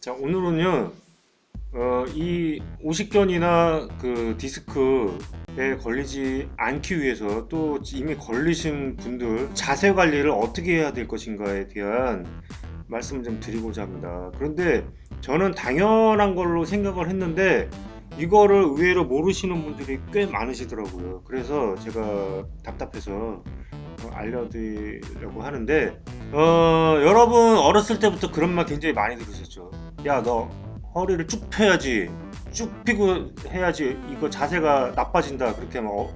자 오늘은요 어, 이 오십견이나 그 디스크에 걸리지 않기 위해서 또 이미 걸리신 분들 자세 관리를 어떻게 해야 될 것인가에 대한 말씀을 좀 드리고자 합니다. 그런데 저는 당연한 걸로 생각을 했는데 이거를 의외로 모르시는 분들이 꽤 많으시더라고요. 그래서 제가 답답해서 어, 알려드리려고 하는데 어, 여러분 어렸을 때부터 그런 말 굉장히 많이 들으셨죠 야 너 허리를 쭉 펴야지. 쭉 펴고 해야지 이거 자세가 나빠진다. 그렇게 하면 어,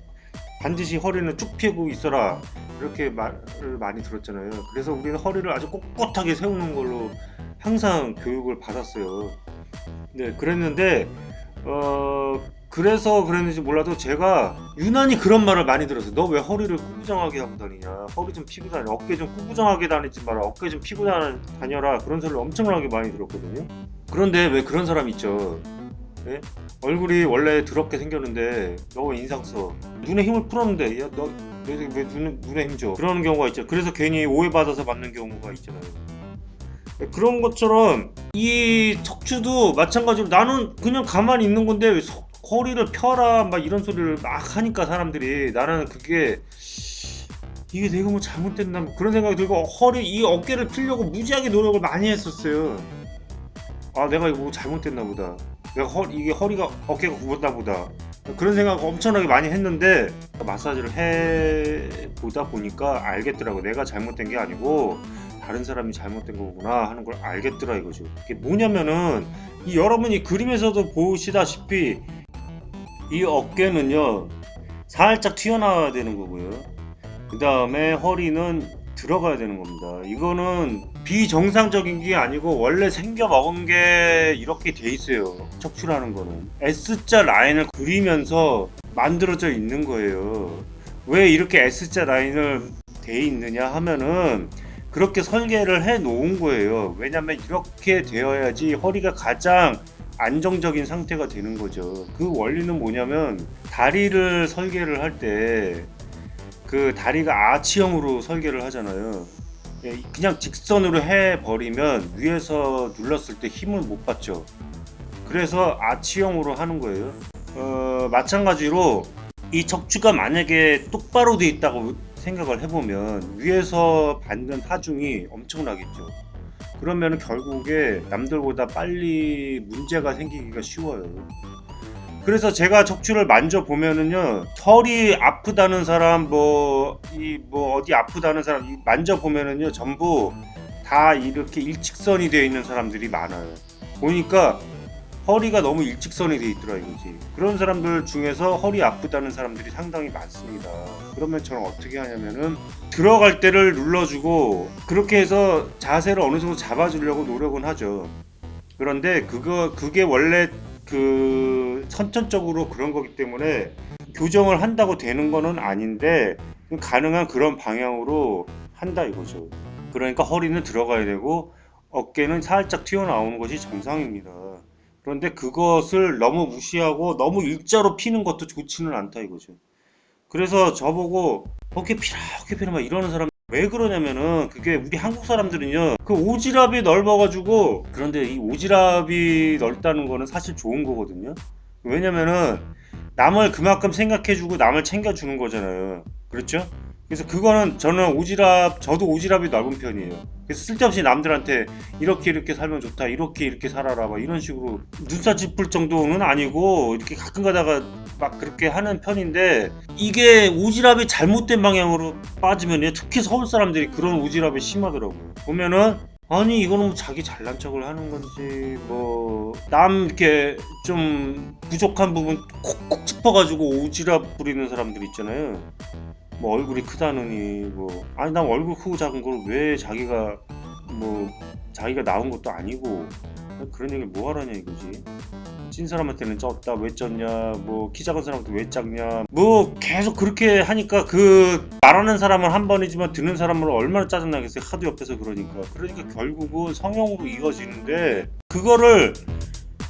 반드시 허리는 쭉 펴고 있어라. 이렇게 말을 많이 들었잖아요. 그래서 우리는 허리를 아주 꼿꼿하게 세우는 걸로 항상 교육을 받았어요. 네 그랬는데 어 그래서 그랬는지 몰라도 제가 유난히 그런 말을 많이 들었어요 너 왜 허리를 구부정하게 하고 다니냐? 허리 좀 피고 다니 어깨 좀 구부정하게 다니지 마라. 어깨 좀 피고 다녀라. 그런 소리를 엄청나게 많이 들었거든요. 그런데 왜 그런 사람 있죠? 예? 얼굴이 원래 더럽게 생겼는데 너 왜 인상 써 눈에 힘을 풀었는데 야 너 왜, 왜 눈에, 눈에 힘줘? 그러는 경우가 있죠. 그래서 괜히 오해받아서 맞는 경우가 있잖아요. 그런 것처럼 이 척추도 마찬가지로 나는 그냥 가만히 있는 건데 왜 서, 허리를 펴라 막 이런 소리를 막 하니까 사람들이. 나는 그게 이게 내가 뭐 잘못됐나 뭐 그런 생각이 들고 허리 이 어깨를 피려고 무지하게 노력을 많이 했었어요. 아 내가 이거 뭐 잘못됐나 보다. 내가 허 이게 허리가 어깨가 굽었나 보다. 그런 생각 엄청나게 많이 했는데 마사지를 해 보다 보니까 알겠더라고. 내가 잘못된 게 아니고 다른 사람이 잘못된 거구나 하는 걸 알겠더라 이거죠. 이게 뭐냐면은 이 여러분이 그림에서도 보시다시피 이 어깨는요 살짝 튀어나와야 되는 거고요. 그 다음에 허리는 들어가야 되는 겁니다. 이거는 비정상적인 게 아니고 원래 생겨 먹은 게 이렇게 돼 있어요. 척추라는 거는. S자 라인을 그리면서 만들어져 있는 거예요. 왜 이렇게 S자 라인을 돼 있느냐 하면은 그렇게 설계를 해 놓은 거예요. 왜냐면 이렇게 되어야지 허리가 가장 안정적인 상태가 되는 거죠. 그 원리는 뭐냐면 다리를 설계를 할 때 그 다리가 아치형으로 설계를 하잖아요. 예, 그냥 직선으로 해 버리면 위에서 눌렀을 때 힘을 못 받죠. 그래서 아치형으로 하는 거예요. 어, 마찬가지로 이 척추가 만약에 똑바로 돼 있다고 생각을 해보면 위에서 받는 하중이 엄청나겠죠 그러면 결국에 남들보다 빨리 문제가 생기기가 쉬워요. 그래서 제가 척추를 만져보면은요 털이 아프다는 사람 뭐 이뭐 어디 아프다는 사람 만져보면은요 전부 다 이렇게 일직선이 되어 있는 사람들이 많아요. 보니까 허리가 너무 일직선이 되어 있더라 이거지. 그런 사람들 중에서 허리 아프다는 사람들이 상당히 많습니다. 그러면 저는 어떻게 하냐면은 들어갈 때를 눌러주고 그렇게 해서 자세를 어느 정도 잡아주려고 노력은 하죠. 그런데 그거 그게 원래 그 선천적으로 그런 거기 때문에 교정을 한다고 되는 거는 아닌데 가능한 그런 방향으로 한다 이거죠. 그러니까 허리는 들어가야 되고 어깨는 살짝 튀어나오는 것이 정상입니다 그런데 그것을 너무 무시하고 너무 일자로 피는 것도 좋지는 않다 이거죠. 그래서 저보고 어깨 피라 어깨 피라 막 이러는 사람 왜 그러냐면은 그게 우리 한국 사람들은요 그 오지랖이 넓어 가지고 그런데 이 오지랖이 넓다는 거는 사실 좋은 거거든요. 왜냐면은 남을 그만큼 생각해 주고 남을 챙겨 주는 거잖아요. 그렇죠 그래서 그거는 저는 오지랖 저도 오지랖이 넓은 편이에요. 그래서 쓸데없이 남들한테 이렇게 이렇게 살면 좋다 이렇게 이렇게 살아라 막 이런 식으로 눈살 찌풀 정도는 아니고 이렇게 가끔 가다가 막 그렇게 하는 편인데 이게 오지랖이 잘못된 방향으로 빠지면 특히 서울 사람들이 그런 오지랖이 심하더라고요. 보면은 아니 이거는 뭐 자기 잘난 척을 하는 건지 뭐 남 이렇게 좀 부족한 부분 콕콕 짚어가지고 오지랖 부리는 사람들 있잖아요 뭐 얼굴이 크다느니 뭐. 아니 난 얼굴 크고 작은 걸 왜 자기가 뭐 자기가 나온 것도 아니고. 그런 얘기 뭐 하라냐 이거지? 찐 사람한테는 쪘다 왜 쪘냐 뭐 키 작은 사람한테 왜 작냐. 뭐 계속 그렇게 하니까 그 말하는 사람은 한 번이지만 듣는 사람은 얼마나 짜증나겠어요. 하도 옆에서 그러니까. 그러니까 결국은 성형으로 이어지는데 그거를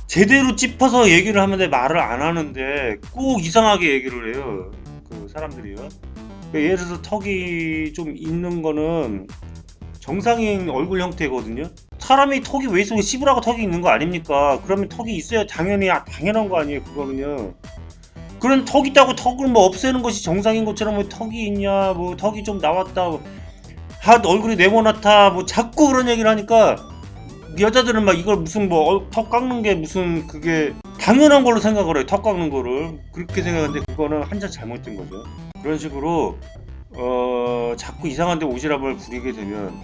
제대로 짚어서 얘기를 하면 내 말을 안 하는데 꼭 이상하게 얘기를 해요. 그 사람들이요 예를 들어서 턱이 좀 있는 거는 정상인 얼굴 형태거든요 사람이 턱이 왜 있어? 씨부라고 턱이 있는 거 아닙니까? 그러면 턱이 있어야 당연히 아, 당연한 거 아니에요? 그거는요. 그런 턱 있다고 턱을 뭐 없애는 것이 정상인 것처럼 뭐 턱이 있냐, 뭐 턱이 좀 나왔다, 하 얼굴이 네모나타, 뭐 자꾸 그런 얘기를 하니까 여자들은 막 이걸 무슨 뭐 턱 깎는 게 무슨 그게 당연한 걸로 생각을 해요. 턱 깎는 거를 그렇게 생각하는데 그거는 한자 잘못된 거죠. 그런 식으로 어 자꾸 이상한 데 오지랖을 부리게 되면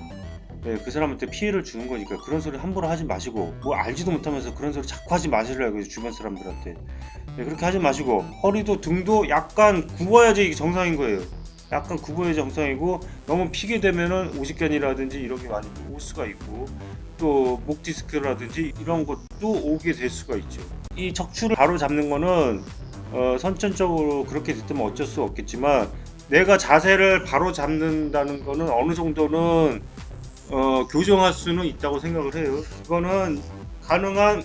네, 그 사람한테 피해를 주는 거니까 그런 소리 함부로 하지 마시고 뭐 알지도 못하면서 그런 소리 자꾸 하지 마시라고요 주변 사람들한테. 네, 그렇게 하지 마시고 허리도 등도 약간 굽어야지 이게 정상인 거예요. 약간 굽어야 정상이고 너무 피게 되면은 오십견이라든지 이런 게 많이 올 수가 있고 또 목 디스크라든지 이런 것도 오게 될 수가 있죠. 이 척추를 바로 잡는 거는 어, 선천적으로 그렇게 됐다면 어쩔 수 없겠지만 내가 자세를 바로 잡는다는 거는 어느 정도는 어, 교정할 수는 있다고 생각을 해요. 그거는 가능한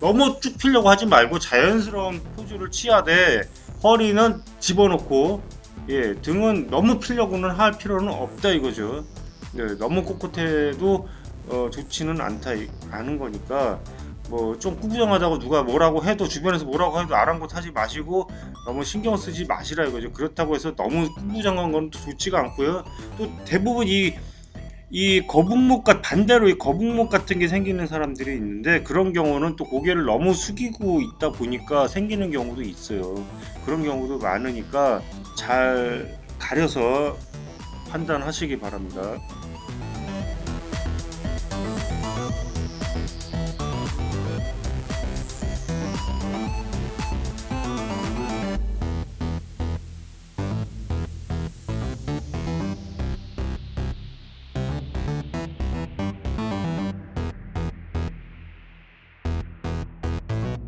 너무 쭉 피려고 하지 말고 자연스러운 포즈를 취하되 허리는 집어넣고 예 등은 너무 피려고는 할 필요는 없다 이거죠. 네, 너무 꼿꼿해도 어, 좋지는 않다 이- 않은 거니까 뭐 좀 꾸부정하다고 누가 뭐라고 해도 주변에서 뭐라고 해도 아랑곳하지 마시고 너무 신경 쓰지 마시라 이거죠. 그렇다고 해서 너무 꾸부정한 건또 좋지가 않고요. 또 대부분 이이 거북목과 반대로 이 거북목 같은 게 생기는 사람들이 있는데 그런 경우는 또 고개를 너무 숙이고 있다 보니까 생기는 경우도 있어요. 그런 경우도 많으니까 잘 가려서 판단하시기 바랍니다.